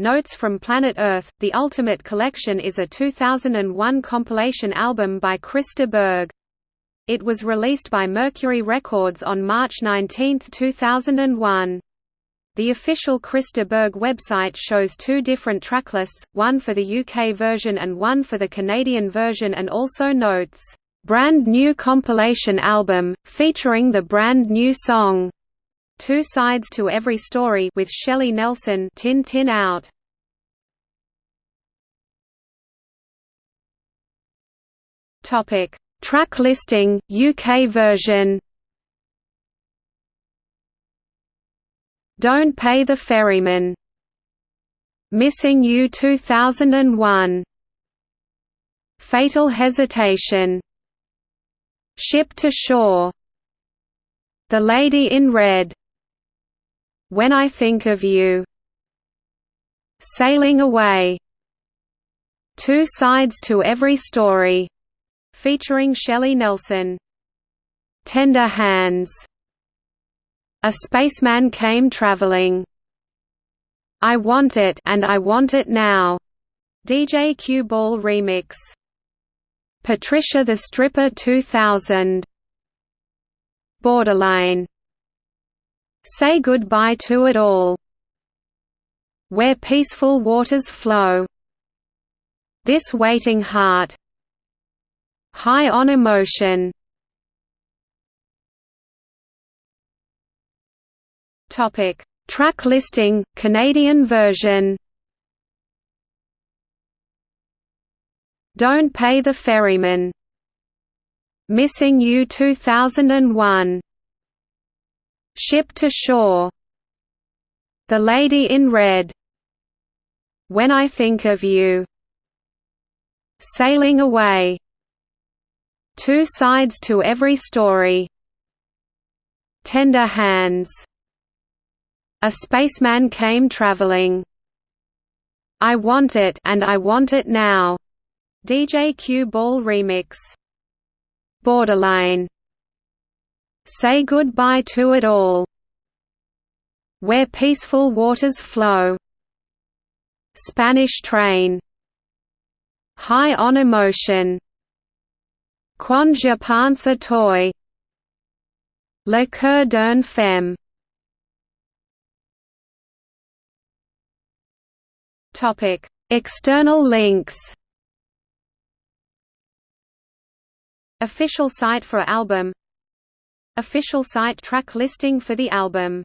Notes from Planet Earth, The Ultimate Collection is a 2001 compilation album by Chris Berg. It was released by Mercury Records on March 19, 2001. The official Chris Berg website shows two different tracklists, one for the UK version and one for the Canadian version and also notes, "...brand new compilation album, featuring the brand new song." Two Sides to Every Story with Shelley Nelson Tin Tin Out. Topic: Track listing UK version. Don't Pay the Ferryman. Missing You 2001. Fatal Hesitation. Ship to Shore. The Lady in Red. When I Think of You. Sailing Away. Two Sides to Every Story featuring Shelley Nelson. Tender Hands. A Spaceman Came Traveling. I Want It and I Want It Now DJ Q Ball remix. Patricia the Stripper 2000 Borderline Say goodbye to it all. Where peaceful waters flow. This waiting heart. High on emotion. Topic: Track listing, Canadian version. Don't Pay the Ferryman. Missing You 2001 Ship to Shore. The Lady in Red. When I Think of You. Sailing Away. Two Sides to Every Story. Tender Hands. A Spaceman Came Traveling. I Want It and I Want It Now. DJ Q Ball Remix. Borderline Say Goodbye to It All. Where Peaceful Waters Flow. Spanish Train. High on Emotion. Quand je pense à toi. Le cœur d'une femme. Topic: External links. Official site for album Official site track listing for the album